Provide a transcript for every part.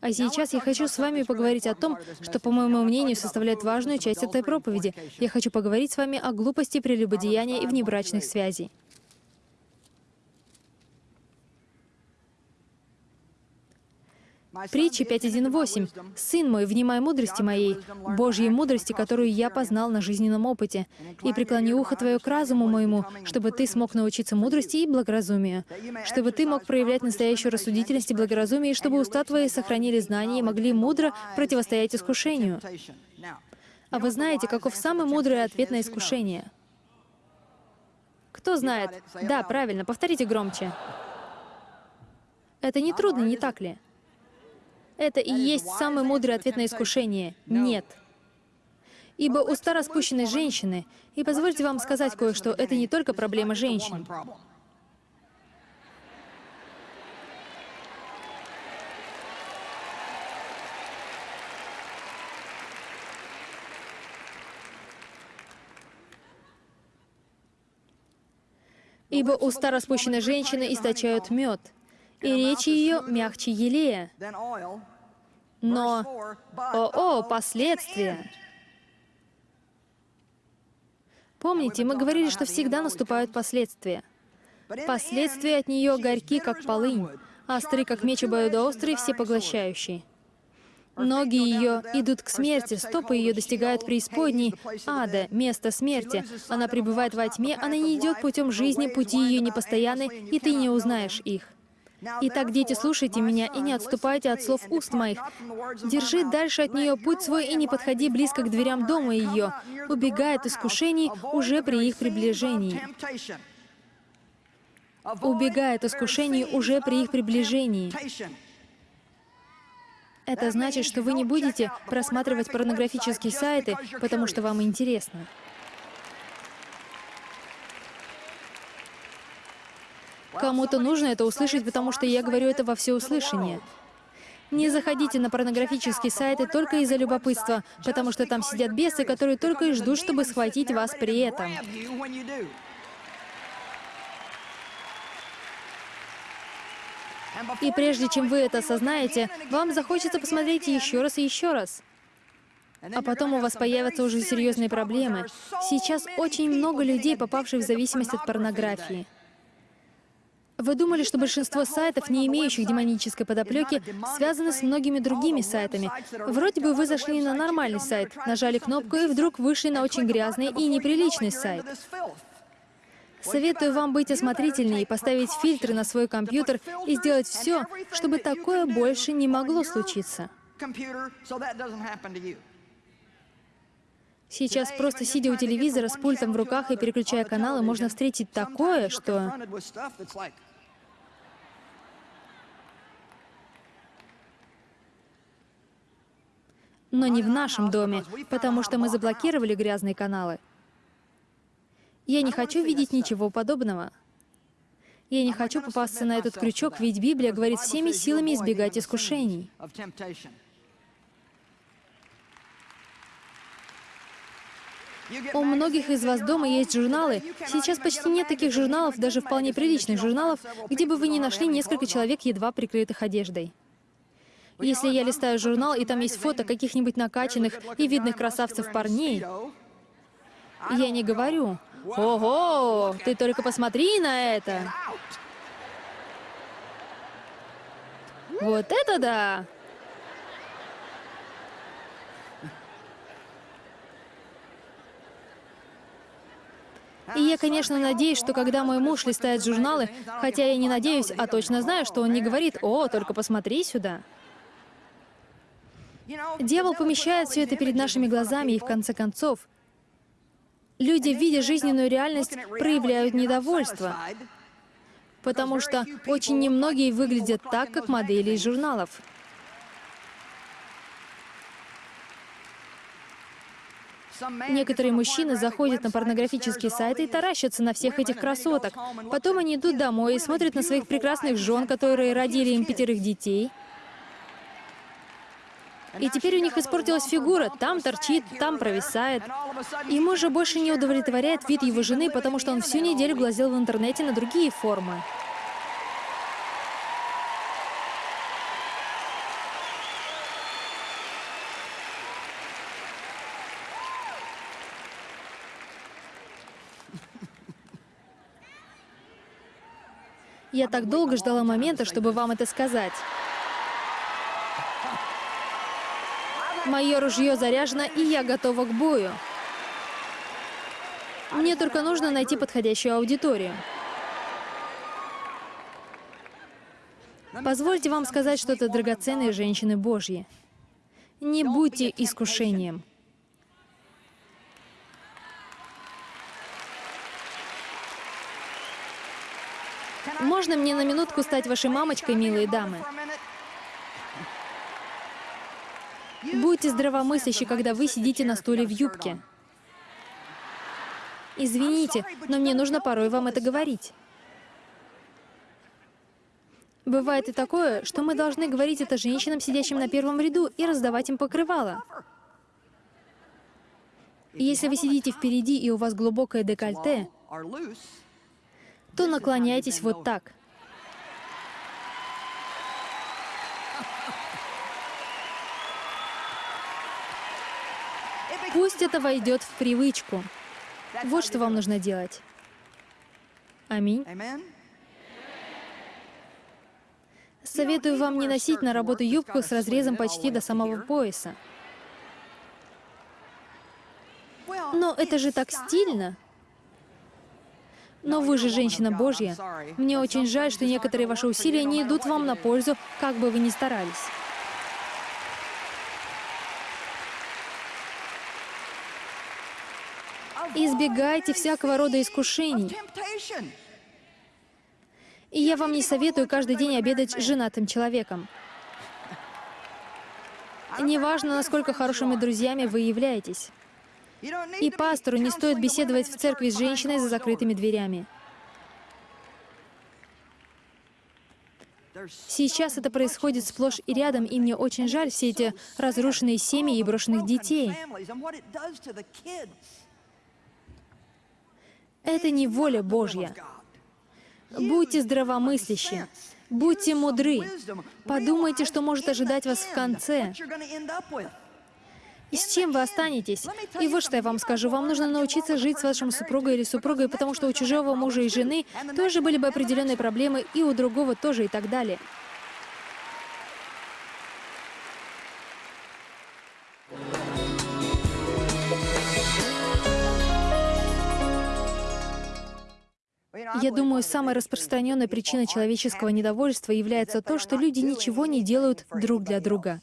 А сейчас я хочу с вами поговорить о том, что, по моему мнению, составляет важную часть этой проповеди. Я хочу поговорить с вами о глупости прелюбодеяния и внебрачных связей. Притча 5.1.8. «Сын мой, внимай мудрости моей, Божьей мудрости, которую я познал на жизненном опыте, и преклони ухо твое к разуму моему, чтобы ты смог научиться мудрости и благоразумию, чтобы ты мог проявлять настоящую рассудительность и благоразумие, и чтобы уста твои сохранили знания и могли мудро противостоять искушению». А вы знаете, каков самый мудрый ответ на искушение? Кто знает? Да, правильно, повторите громче. Это не трудно, не так ли? Это и есть самый мудрый ответ на искушение. Нет. Ибо уста распущенной женщины, и позвольте вам сказать кое-что, это не только проблема женщин. Ибо уста распущенной женщины источают мед, и речь ее мягче елея. Но, о, о, последствия! Помните, мы говорили, что всегда наступают последствия. Последствия от нее горьки, как полынь, остры, как меч обоюдоострый, всепоглощающий. Ноги ее идут к смерти, стопы ее достигают преисподней, ада, место смерти. Она пребывает во тьме, она не идет путем жизни, пути ее непостоянны, и ты не узнаешь их. Итак, дети, слушайте меня и не отступайте от слов уст моих. Держи дальше от нее путь свой и не подходи близко к дверям дома ее. Убегай от искушений уже при их приближении. Убегай от искушений уже при их приближении. Это значит, что вы не будете просматривать порнографические сайты, потому что вам интересно. Кому-то нужно это услышать, потому что я говорю это во всеуслышание. Не заходите на порнографические сайты только из-за любопытства, потому что там сидят бесы, которые только и ждут, чтобы схватить вас при этом. И прежде чем вы это осознаете, вам захочется посмотреть еще раз и еще раз. А потом у вас появятся уже серьезные проблемы. Сейчас очень много людей, попавших в зависимость от порнографии. Вы думали, что большинство сайтов, не имеющих демонической подоплеки, связаны с многими другими сайтами. Вроде бы вы зашли на нормальный сайт, нажали кнопку и вдруг вышли на очень грязный и неприличный сайт. Советую вам быть осмотрительнее, поставить фильтры на свой компьютер и сделать все, чтобы такое больше не могло случиться. Сейчас, просто сидя у телевизора с пультом в руках и переключая каналы, можно встретить такое, что... Но не в нашем доме, потому что мы заблокировали грязные каналы. Я не хочу видеть ничего подобного. Я не хочу попасться на этот крючок, ведь Библия говорит всеми силами избегать искушений. У многих из вас дома есть журналы. Сейчас почти нет таких журналов, даже вполне приличных журналов, где бы вы не нашли несколько человек, едва прикрытых одеждой. Если я листаю журнал, и там есть фото каких-нибудь накачанных и видных красавцев парней, я не говорю, «Ого, ты только посмотри на это!» Вот это да! И я, конечно, надеюсь, что когда мой муж листает журналы, хотя я не надеюсь, а точно знаю, что он не говорит «О, только посмотри сюда». Дьявол помещает все это перед нашими глазами, и в конце концов, люди, видя жизненную реальность, проявляют недовольство, потому что очень немногие выглядят так, как модели из журналов. Некоторые мужчины заходят на порнографические сайты и таращатся на всех этих красоток. Потом они идут домой и смотрят на своих прекрасных жен, которые родили им пятерых детей. И теперь у них испортилась фигура, там торчит, там провисает. И мужа больше не удовлетворяет вид его жены, потому что он всю неделю глазел в интернете на другие формы. Я так долго ждала момента, чтобы вам это сказать. Мое ружье заряжено, и я готова к бою. Мне только нужно найти подходящую аудиторию. Позвольте вам сказать что-то драгоценные женщины Божьи. Не будьте искушением. Можно мне на минутку стать вашей мамочкой, милые дамы? Будьте здравомыслящи, когда вы сидите на стуле в юбке. Извините, но мне нужно порой вам это говорить. Бывает и такое, что мы должны говорить это женщинам, сидящим на первом ряду, и раздавать им покрывало. Если вы сидите впереди и у вас глубокое декольте, то наклоняйтесь вот так. Пусть это войдет в привычку. Вот что вам нужно делать. Аминь. Советую вам не носить на работу юбку с разрезом почти до самого пояса. Но это же так стильно. Но вы же женщина Божья. Мне очень жаль, что некоторые ваши усилия не идут вам на пользу, как бы вы ни старались. Избегайте всякого рода искушений. И я вам не советую каждый день обедать с женатым человеком. Неважно, насколько хорошими друзьями вы являетесь. И пастору не стоит беседовать в церкви с женщиной за закрытыми дверями. Сейчас это происходит сплошь и рядом, и мне очень жаль все эти разрушенные семьи и брошенных детей. Это не воля Божья. Будьте здравомыслящи, будьте мудры, подумайте, что может ожидать вас в конце. И с чем вы останетесь? И вот что я вам скажу. Вам нужно научиться жить с вашим супругой или супругой, потому что у чужого мужа и жены тоже были бы определенные проблемы, и у другого тоже, и так далее. Я думаю, самой распространенной причиной человеческого недовольства является то, что люди ничего не делают друг для друга.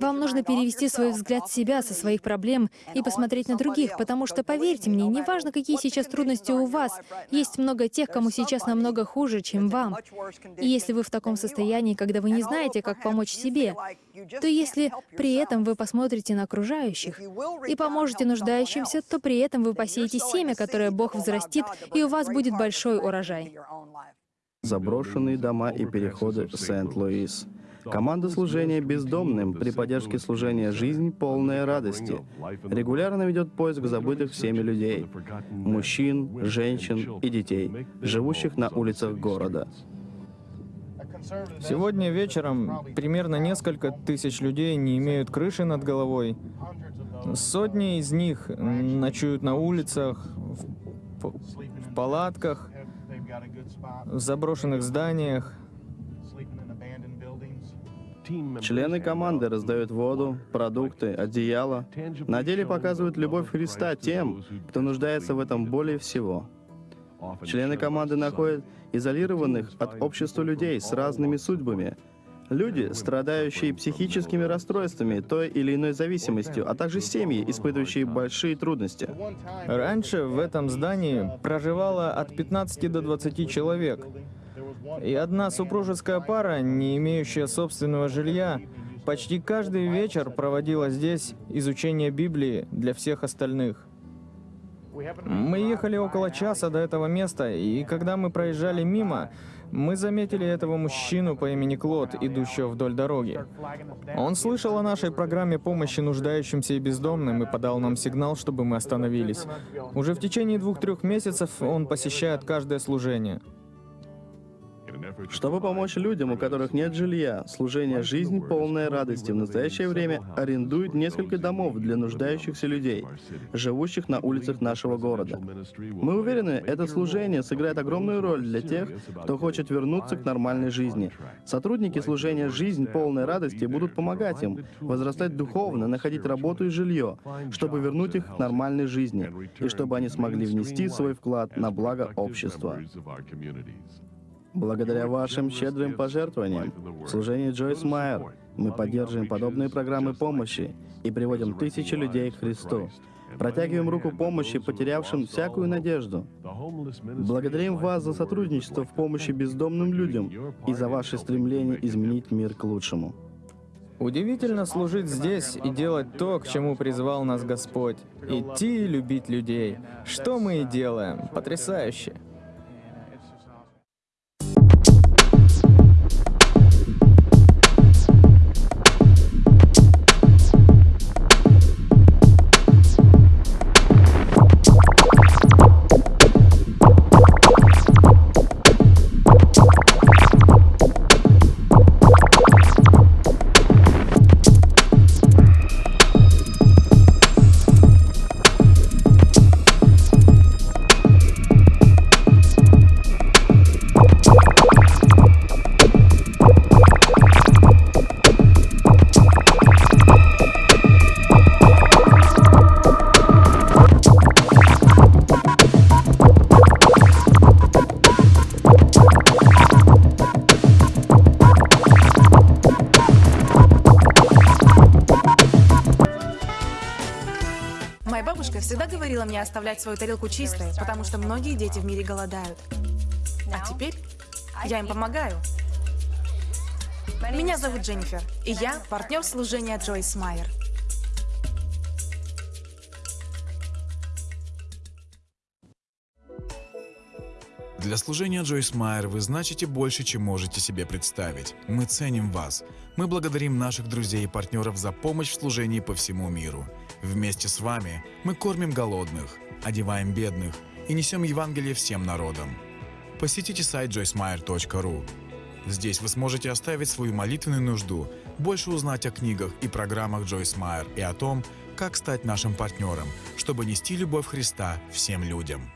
Вам нужно перевести свой взгляд с себя, со своих проблем и посмотреть на других, потому что, поверьте мне, неважно, какие сейчас трудности у вас, есть много тех, кому сейчас намного хуже, чем вам. И если вы в таком состоянии, когда вы не знаете, как помочь себе, то если при этом вы посмотрите на окружающих и поможете нуждающимся, то при этом вы посеете семя, которое Бог взрастит, и у вас будет большой урожай. Заброшенные дома и переходы Сент-Луис. Команда служения бездомным при поддержке служения «Жизнь полная радости» регулярно ведет поиск забытых всеми людей, мужчин, женщин и детей, живущих на улицах города. Сегодня вечером примерно несколько тысяч людей не имеют крыши над головой. Сотни из них ночуют на улицах, в, палатках, в заброшенных зданиях, Члены команды раздают воду, продукты, одеяло. На деле показывают любовь Христа тем, кто нуждается в этом более всего. Члены команды находят изолированных от общества людей с разными судьбами. Люди, страдающие психическими расстройствами, той или иной зависимостью, а также семьи, испытывающие большие трудности. Раньше в этом здании проживало от 15 до 20 человек. И одна супружеская пара, не имеющая собственного жилья, почти каждый вечер проводила здесь изучение Библии для всех остальных. Мы ехали около часа до этого места, и когда мы проезжали мимо, мы заметили этого мужчину по имени Клод, идущего вдоль дороги. Он слышал о нашей программе помощи нуждающимся и бездомным и подал нам сигнал, чтобы мы остановились. Уже в течение двух-трех месяцев он посещает каждое служение. Чтобы помочь людям, у которых нет жилья, служение «Жизнь полная радости» в настоящее время арендует несколько домов для нуждающихся людей, живущих на улицах нашего города. Мы уверены, это служение сыграет огромную роль для тех, кто хочет вернуться к нормальной жизни. Сотрудники служения «Жизнь полной радости» будут помогать им возрастать духовно, находить работу и жилье, чтобы вернуть их к нормальной жизни, и чтобы они смогли внести свой вклад на благо общества. Благодаря вашим щедрым пожертвованиям в служении Джойс Майер мы поддерживаем подобные программы помощи и приводим тысячи людей к Христу. Протягиваем руку помощи потерявшим всякую надежду. Благодарим вас за сотрудничество в помощи бездомным людям и за ваше стремление изменить мир к лучшему. Удивительно служить здесь и делать то, к чему призвал нас Господь. Идти и любить людей. Что мы и делаем. Потрясающе. Всегда говорила мне оставлять свою тарелку чистой, потому что многие дети в мире голодают. А теперь я им помогаю. Меня зовут Дженнифер, и я партнер служения Джойс Майер. Для служения Джойс Майер вы значите больше, чем можете себе представить. Мы ценим вас. Мы благодарим наших друзей и партнеров за помощь в служении по всему миру. Вместе с вами мы кормим голодных, одеваем бедных и несем Евангелие всем народам. Посетите сайт joycemeyer.ru. Здесь вы сможете оставить свою молитвенную нужду, больше узнать о книгах и программах Джойс Майер и о том, как стать нашим партнером, чтобы нести любовь Христа всем людям.